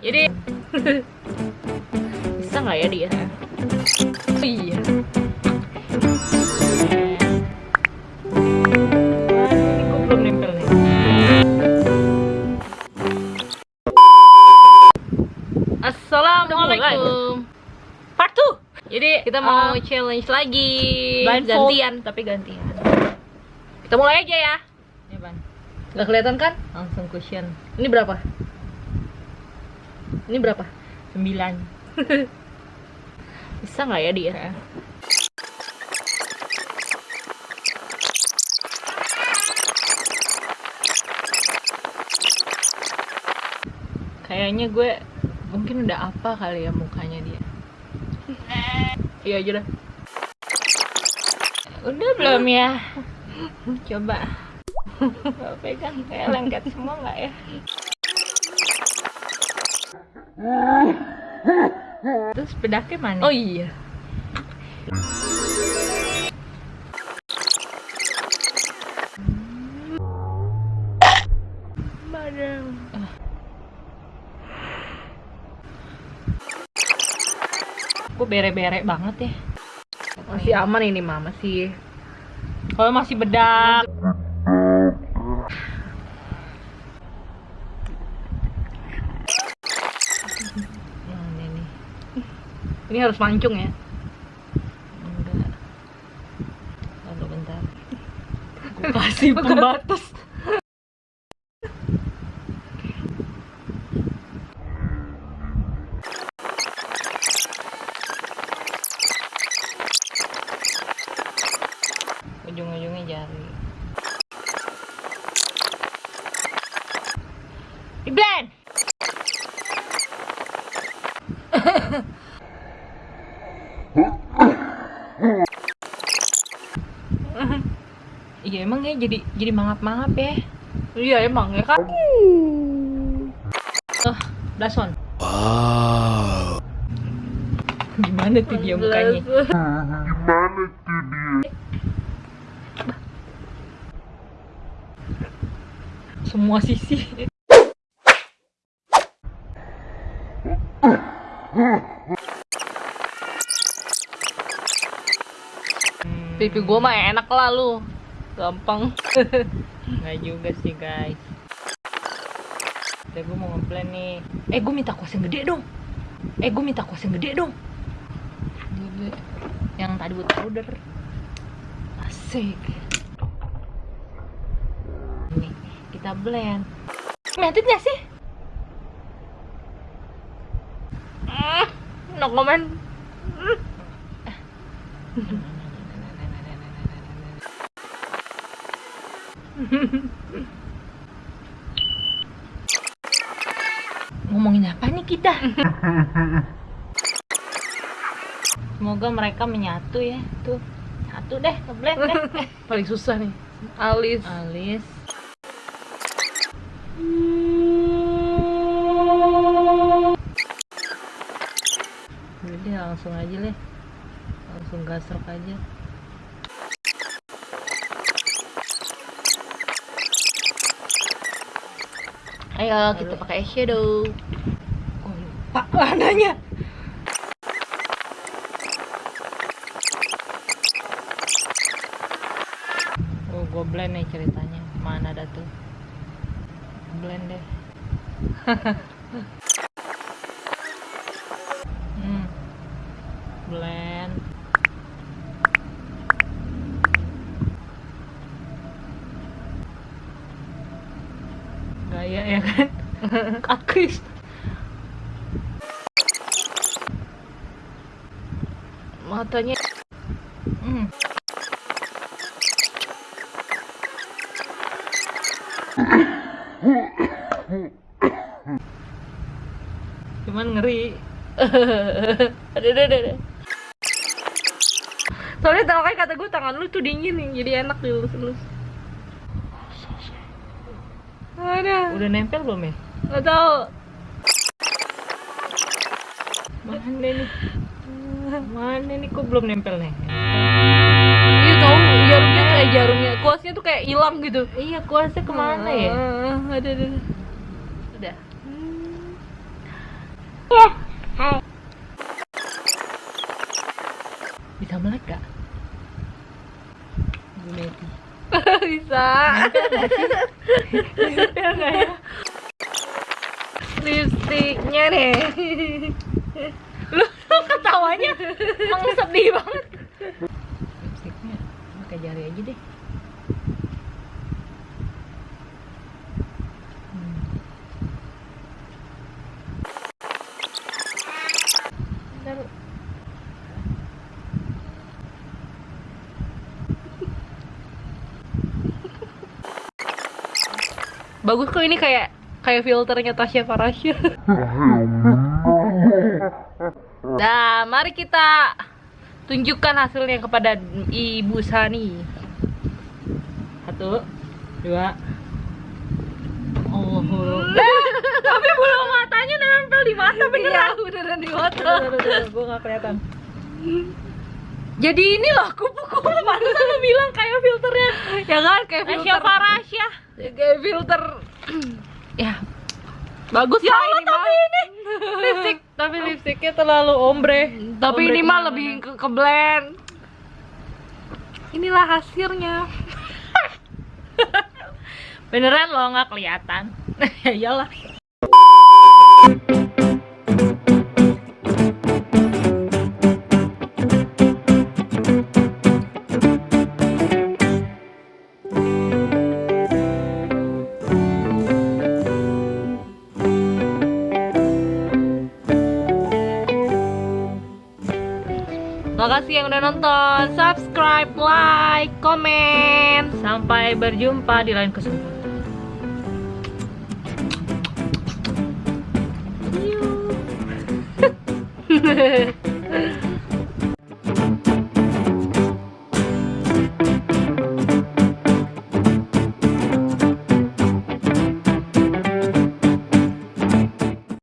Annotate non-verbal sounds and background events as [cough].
Jadi [laughs] bisa nggak ya dia? Oh, iya. Ini. Assalamualaikum. Part 2. Jadi kita mau Uh, challenge lagi. blindfold. Gantian, tapi gantian. Kita mulai aja ya. Ya, Ban. Gak kelihatan kan? Langsung cushion. Ini berapa? Ini berapa? 9. [laughs] Bisa nggak ya dia? Kayaknya gue mungkin udah apa kali ya mukanya dia. Iya aja dah. Udah belum ya? [laughs] Coba. Pegang kayak lengket semua nggak ya? Terus bedaknya mana? Oh iya. Kok bere-bere banget ya? Masih aman ini mama sih. Kalau masih bedak. Mana nih? Ini harus mancung ya. Enggak. Lalu bentar. [laughs] Gue kasih pembatas. Ujung-ujungnya jari. Di blend. [laughs] [laughs] Iya emang ya jadi jadi mangap-mangap ya. Iya emang ya kan. Oh, blason. Wow. Gimana tuh dia mukanya? Semua sisi. Pipi gua mah enak lah lu. Gampang. [laughs] Nggak juga sih guys. Tapi gue mau ngeplan nih. Eh gue minta kuas yang gede dong. Eh gue minta kuas yang gede dong. Gede. Yang tadi buat powder. Asik. Nih kita blend. Mentit gak sih? Ah, no comment. [laughs] Ngomongin apa nih kita? [laughs] Semoga mereka menyatu ya. Tuh, satu deh, ngeblend deh. [laughs] Paling susah nih. Alis. Alis. Deh, langsung aja deh. Langsung gasrok aja. Ayo kita pakai eyeshadow. Oh, lupa warnanya. Oh, gue blend nih ceritanya. Mana ada tuh? Blend deh. [laughs] hmm. Blend. Gaya ya kan? [laughs] Akris. Matanya Hmm. Cuman ngeri. ada ada ada. Soalnya tau kan kata gue tangan lu tuh dingin nih, jadi enak dilus-lus. Ada. Udah nempel belum ya? Gak tau. Mana nih? Mana nih kok belum nempel nih? Iya tau jarumnya kayak jarumnya, kuasnya tuh kayak hilang gitu. Iya, kuasnya ke mana ya? Ah, ada ada. Udah. Ya, hai. Bisa melek gak? Bu Meti. [laughs] Bisa. Bisa nggak ya? Lipstiknya nih. Lu lu ketawanya emang sedih banget. Lipstiknya pakai jari aja deh. Bagus kok ini kayak kayak filternya Tasya Farasya. [laughs] Nah, mari kita tunjukkan hasilnya kepada Ibu Sani. Satu, dua. Oh, [laughs] Tapi bulu matanya nempel di mata beneran. Iya, beneran di [laughs] mata. gue gak kelihatan. Jadi ini loh kupu-kupu pantesan lo bilang kayak filternya. Ya kan kayak filter. Tasya Farasya. Ya, kayak filter. [clears throat] ya. Bagus ya Allah, tapi ini lipstick [laughs] Tapi lipstiknya terlalu ombre. tapi Ombre ini mah lebih ke, ke blend. Inilah hasilnya. [laughs] Beneran lo nggak kelihatan. ya [laughs] iyalah. Makasih yang udah nonton. Subscribe, like, komen. Sampai berjumpa di lain kesempatan. [laughs]